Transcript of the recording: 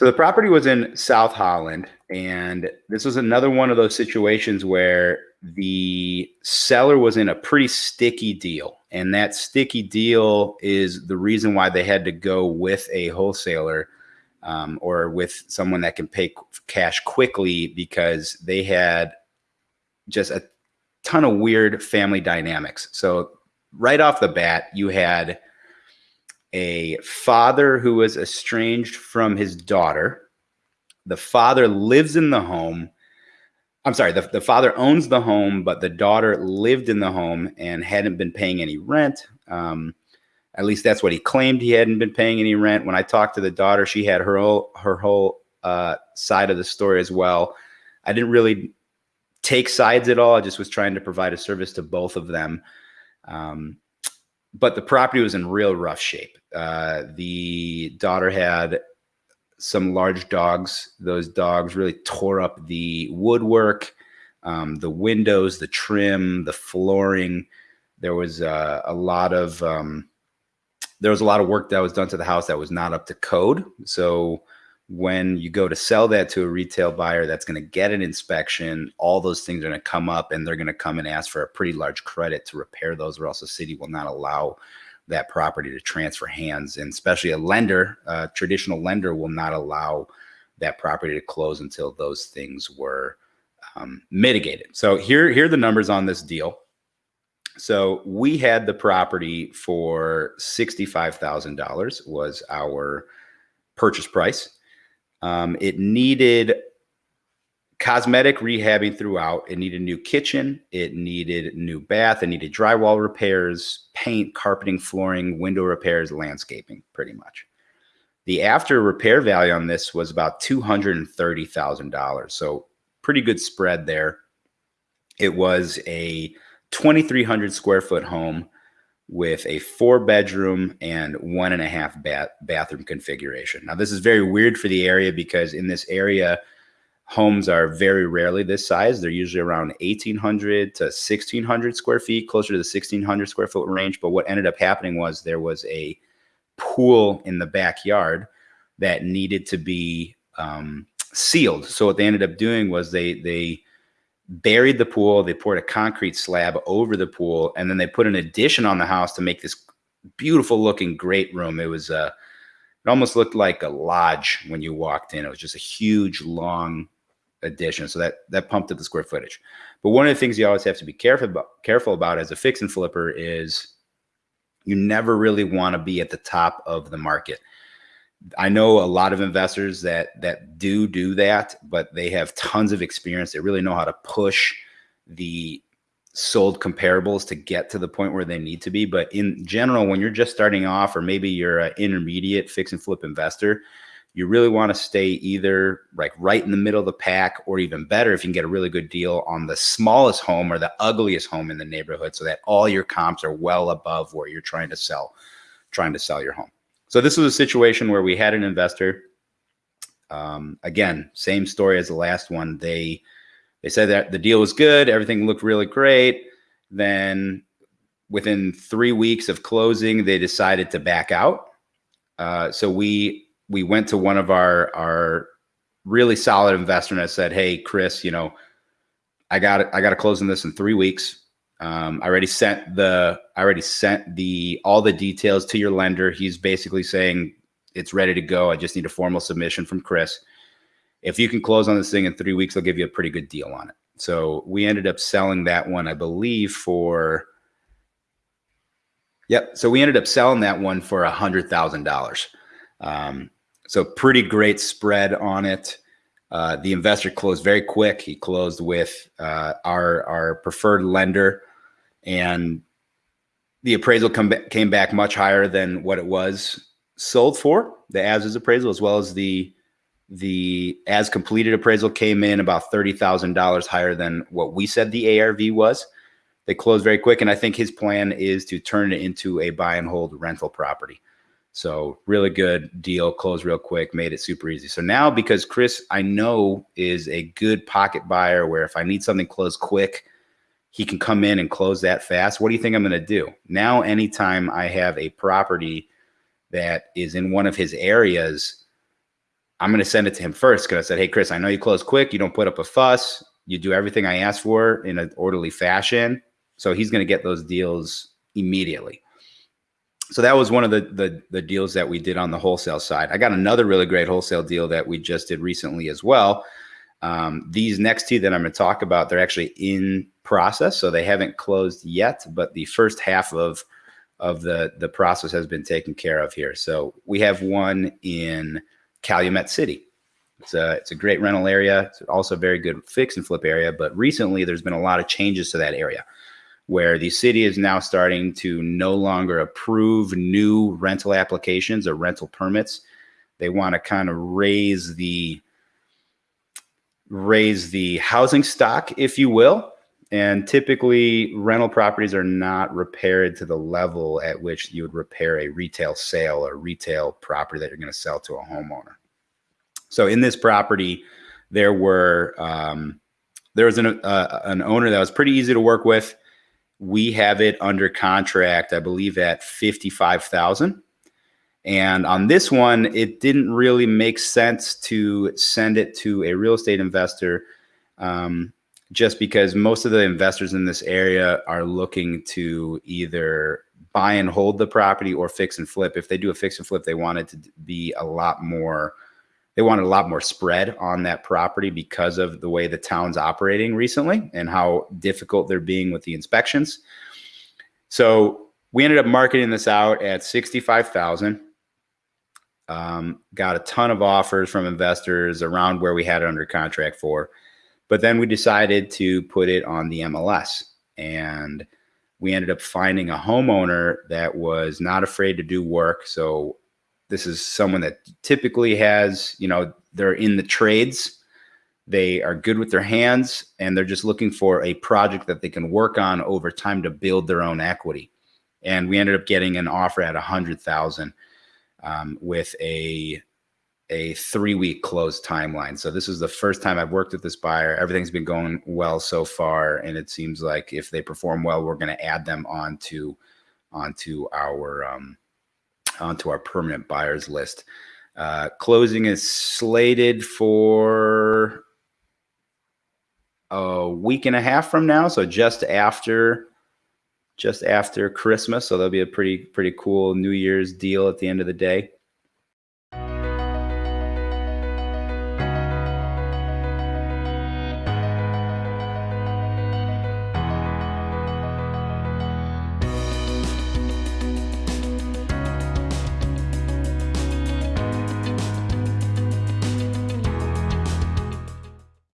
So the property was in South Holland, and this was another one of those situations where the seller was in a pretty sticky deal. And that sticky deal is the reason why they had to go with a wholesaler um, or with someone that can pay cash quickly because they had just a ton of weird family dynamics. So, right off the bat, you had a father who was estranged from his daughter. The father lives in the home. I'm sorry, the, the father owns the home, but the daughter lived in the home and hadn't been paying any rent. Um, at least that's what he claimed. He hadn't been paying any rent. When I talked to the daughter, she had her whole, her whole uh, side of the story as well. I didn't really take sides at all. I just was trying to provide a service to both of them. Um, but the property was in real rough shape. Uh, the daughter had some large dogs. Those dogs really tore up the woodwork, um, the windows, the trim, the flooring. There was uh, a lot of um, there was a lot of work that was done to the house that was not up to code. So when you go to sell that to a retail buyer that's going to get an inspection, all those things are going to come up and they're going to come and ask for a pretty large credit to repair those, or else the city will not allow that property to transfer hands. And especially a lender, a traditional lender will not allow that property to close until those things were um, mitigated. So here, here are the numbers on this deal. So we had the property for $65,000 was our purchase price. Um, it needed cosmetic rehabbing throughout. It needed a new kitchen. It needed new bath. It needed drywall repairs, paint, carpeting, flooring, window repairs, landscaping, pretty much. The after repair value on this was about $230,000. So pretty good spread there. It was a 2,300 square foot home with a four bedroom and one and a half bath bathroom configuration. Now, this is very weird for the area because in this area, homes are very rarely this size. They're usually around 1,800 to 1,600 square feet, closer to the 1,600 square foot range. But what ended up happening was there was a pool in the backyard that needed to be um, sealed. So what they ended up doing was they they buried the pool. They poured a concrete slab over the pool, and then they put an addition on the house to make this beautiful looking great room. It was uh, it almost looked like a lodge when you walked in. It was just a huge, long addition. So that that pumped up the square footage. But one of the things you always have to be careful about, careful about as a fix and flipper is you never really want to be at the top of the market. I know a lot of investors that that do do that, but they have tons of experience. They really know how to push the sold comparables to get to the point where they need to be. But in general, when you're just starting off, or maybe you're an intermediate fix and flip investor, you really want to stay either like right in the middle of the pack, or even better, if you can get a really good deal on the smallest home or the ugliest home in the neighborhood, so that all your comps are well above where you're trying to sell, trying to sell your home. So this was a situation where we had an investor. Um, again, same story as the last one. They they said that the deal was good, everything looked really great. Then within three weeks of closing, they decided to back out. Uh, so we we went to one of our our really solid investor and I said, "Hey, Chris, you know, I got I got to close on this in three weeks. Um, I already sent the I already sent the all the details to your lender. He's basically saying it's ready to go. I just need a formal submission from Chris. If you can close on this thing in three weeks, I'll give you a pretty good deal on it. So we ended up selling that one, I believe, for yep. So we ended up selling that one for a hundred thousand um, dollars. So pretty great spread on it. Uh, the investor closed very quick. He closed with uh, our our preferred lender and the appraisal come came back much higher than what it was sold for the as is appraisal as well as the the as completed appraisal came in about $30,000 higher than what we said the ARV was. They closed very quick. And I think his plan is to turn it into a buy and hold rental property. So really good deal, closed real quick, made it super easy. So now because Chris, I know is a good pocket buyer where if I need something closed quick, he can come in and close that fast. What do you think I'm going to do? Now, anytime I have a property that is in one of his areas, I'm going to send it to him first because I said, Hey, Chris, I know you close quick. You don't put up a fuss. You do everything I asked for in an orderly fashion. So he's going to get those deals immediately. So that was one of the, the, the deals that we did on the wholesale side. I got another really great wholesale deal that we just did recently as well. Um, these next two that I'm going to talk about, they're actually in process, so they haven't closed yet. But the first half of of the the process has been taken care of here. So we have one in Calumet City. It's a, it's a great rental area. It's also a very good fix and flip area. But recently, there's been a lot of changes to that area where the city is now starting to no longer approve new rental applications or rental permits. They want to kind of raise the raise the housing stock, if you will. And typically, rental properties are not repaired to the level at which you would repair a retail sale or retail property that you're going to sell to a homeowner. So, in this property, there were um, there was an uh, an owner that was pretty easy to work with we have it under contract, I believe, at 55,000. And on this one, it didn't really make sense to send it to a real estate investor um, just because most of the investors in this area are looking to either buy and hold the property or fix and flip. If they do a fix and flip, they want it to be a lot more they wanted a lot more spread on that property because of the way the town's operating recently and how difficult they're being with the inspections. So we ended up marketing this out at 65,000. Um, got a ton of offers from investors around where we had it under contract for. But then we decided to put it on the MLS and we ended up finding a homeowner that was not afraid to do work. So this is someone that typically has, you know, they're in the trades. They are good with their hands and they're just looking for a project that they can work on over time to build their own equity. And we ended up getting an offer at a hundred thousand um, with a a three week close timeline. So this is the first time I've worked with this buyer. Everything's been going well so far, and it seems like if they perform well, we're going to add them onto onto our um, onto our permanent buyers list. Uh, closing is slated for a week and a half from now, so just after just after Christmas. So there'll be a pretty pretty cool New Year's deal at the end of the day.